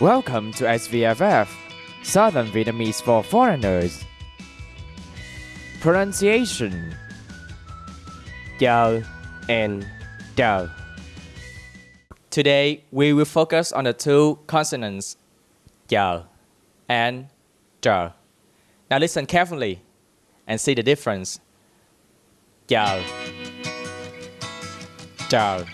Welcome to SVFF, Southern Vietnamese for Foreigners. Pronunciation Chờ and chờ. Today we will focus on the two consonants chờ and chờ. Now listen carefully and see the difference. Chờ chờ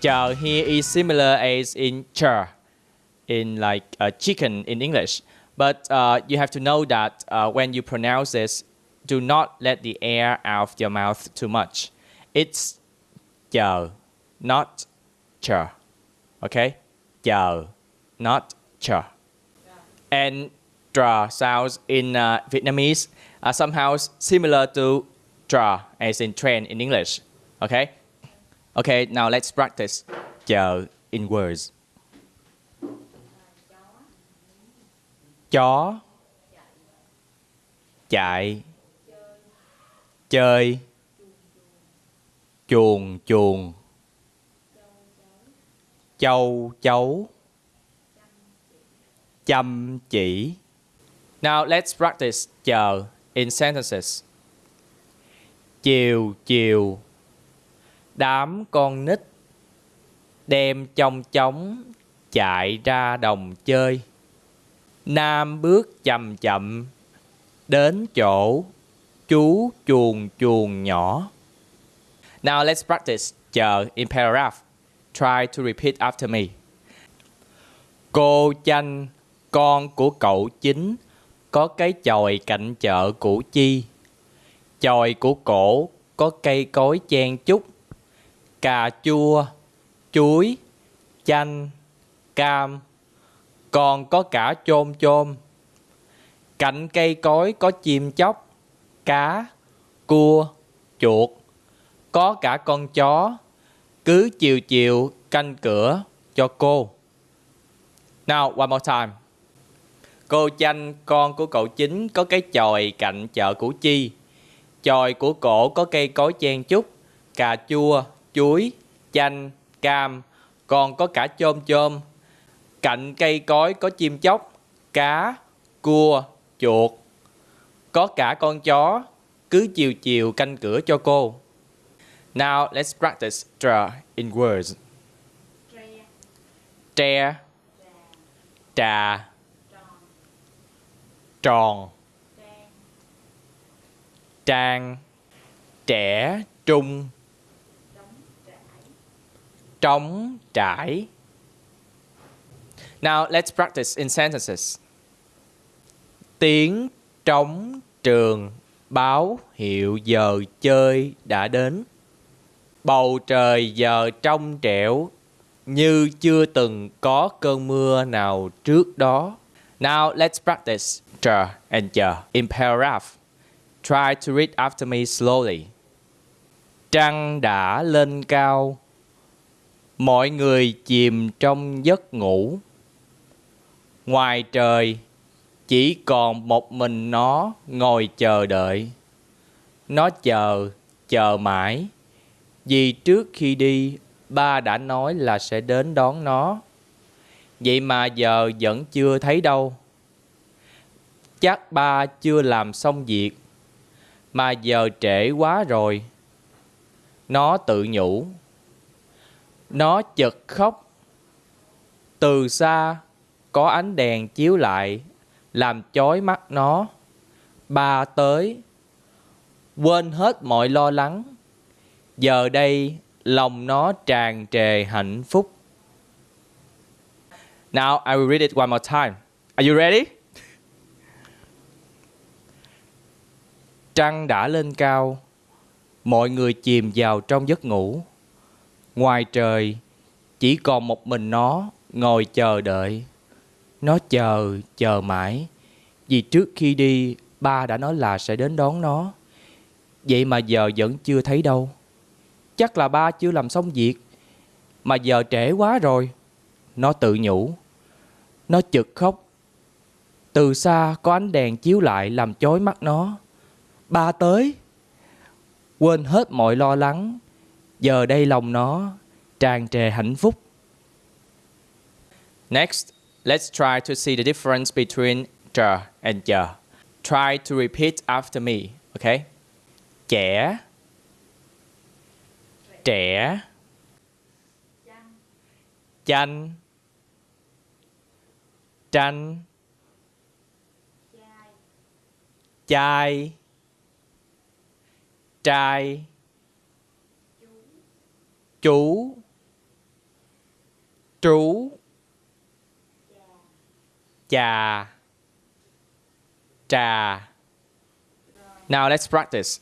Chờ here is similar as in char, in like uh, chicken in English. But uh, you have to know that uh, when you pronounce this, do not let the air out of your mouth too much. It's chờ, not chờ. Okay? Chờ, not chờ. And dra sounds in uh, Vietnamese are somehow similar to dra as in train in English. Okay? Okay, now let's practice. Chờ in words. Chó. Chạy. Chơi. Chuồn chuồn châu chấu. Chăm chỉ. Now let's practice. Chờ in sentences. Chiều chiều đám con nít đem trong chóng chạy ra đồng chơi. Nam bước chậm chậm đến chỗ chú chuồn chuồn nhỏ. Now let's practice chờ in paragraph. Try to repeat after me. Cô chanh, con của cậu chính, có cái chòi cạnh chợ Củ Chi. Chòi của cổ có cây cối chen chúc, cà chua, chuối, chanh, cam, còn có cả chôm chôm. Cạnh cây cối có chim chóc, cá, cua, chuột, có cả con chó, cứ chiều chiều canh cửa cho cô. Now, one more time. Cô chanh con của cậu chính có cái chòi cạnh chợ Củ Chi. Chòi của cổ có cây cối chen chúc, cà chua, chuối, chanh, cam, còn có cả chôm chôm. Cạnh cây cối có chim chóc, cá, cua, chuột. Có cả con chó, cứ chiều chiều canh cửa cho cô. Now let's practice draw in words. Tre, trà, tròn, trang, trẻ, trung, trống, trải. Now let's practice in sentences. Tiếng trống trường báo hiệu giờ chơi đã đến. Bầu trời giờ trong trẻo như chưa từng có cơn mưa nào trước đó. Now let's practice chờ and chờ in paragraph. Try to read after me slowly. Trăng đã lên cao. Mọi người chìm trong giấc ngủ. Ngoài trời chỉ còn một mình nó ngồi chờ đợi. Nó chờ, chờ mãi. Vì trước khi đi, ba đã nói là sẽ đến đón nó. Vậy mà giờ vẫn chưa thấy đâu. Chắc ba chưa làm xong việc. Mà giờ trễ quá rồi. Nó tự nhủ. Nó chợt khóc. Từ xa, có ánh đèn chiếu lại, làm chói mắt nó. Ba tới, quên hết mọi lo lắng. Giờ đây, lòng nó tràn trề hạnh phúc. Now I will read it one more time. Are you ready? Trăng đã lên cao, mọi người chìm vào trong giấc ngủ. Ngoài trời, chỉ còn một mình nó ngồi chờ đợi. Nó chờ, chờ mãi. Vì trước khi đi, ba đã nói là sẽ đến đón nó. Vậy mà giờ vẫn chưa thấy đâu. Chắc là ba chưa làm xong việc. Mà giờ trễ quá rồi. Nó tự nhủ. Nó chực khóc. Từ xa có ánh đèn chiếu lại làm chói mắt nó. Ba tới. Quên hết mọi lo lắng. Giờ đây lòng nó tràn trề hạnh phúc. Next, let's try to see the difference between chờ and giờ. Try to repeat after me, okay? Trẻ. Trẻ. Chanh. Tranh Chai. Trai. Chú Trú Chà Trà Now let's practice.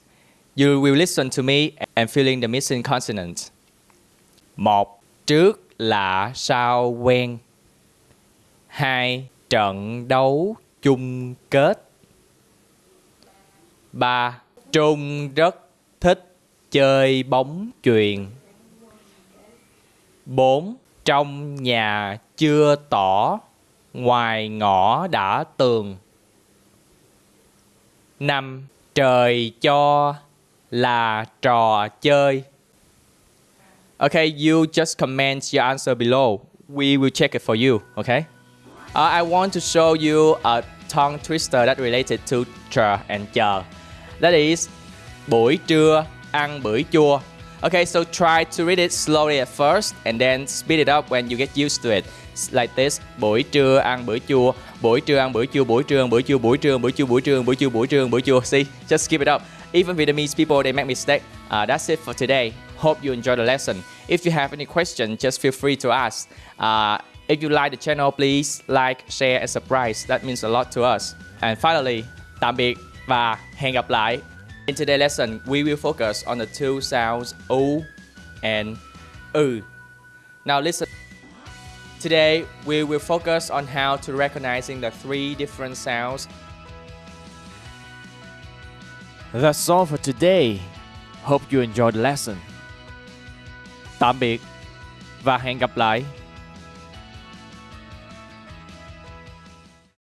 You will listen to me and fill in the missing consonant. Một, trước lạ sao quen. Hai, trận đấu chung kết. Ba, Trung rất thích chơi bóng chuyền. Bốn, trong nhà chưa tỏ, ngoài ngõ đã tường. Năm, trời cho là trò chơi. Okay, you just comment your answer below. We will check it for you, okay? Uh, I want to show you a tongue twister that related to trà and chờ. That is buổi trưa ăn bưởi chua. Okay, so try to read it slowly at first and then speed it up when you get used to it. Like this, buổi trưa ăn bữa chua, buổi trưa ăn bữa chua, buổi trưa ăn bữa chua, buổi trưa ăn bữa chua, buổi trưa ăn bữa chua, buổi trưa ăn bữa chua. See, just keep it up. Even Vietnamese people, they make mistake. Uh, that's it for today. Hope you enjoy the lesson. If you have any question, just feel free to ask. Uh, if you like the channel, please like, share and subscribe. That means a lot to us. And finally, tạm biệt và hẹn gặp lại. In today's lesson, we will focus on the two sounds O and U. Now listen. Today, we will focus on how to recognizing the three different sounds. That's all for today. Hope you enjoyed the lesson. Tạm biệt và hẹn gặp lại.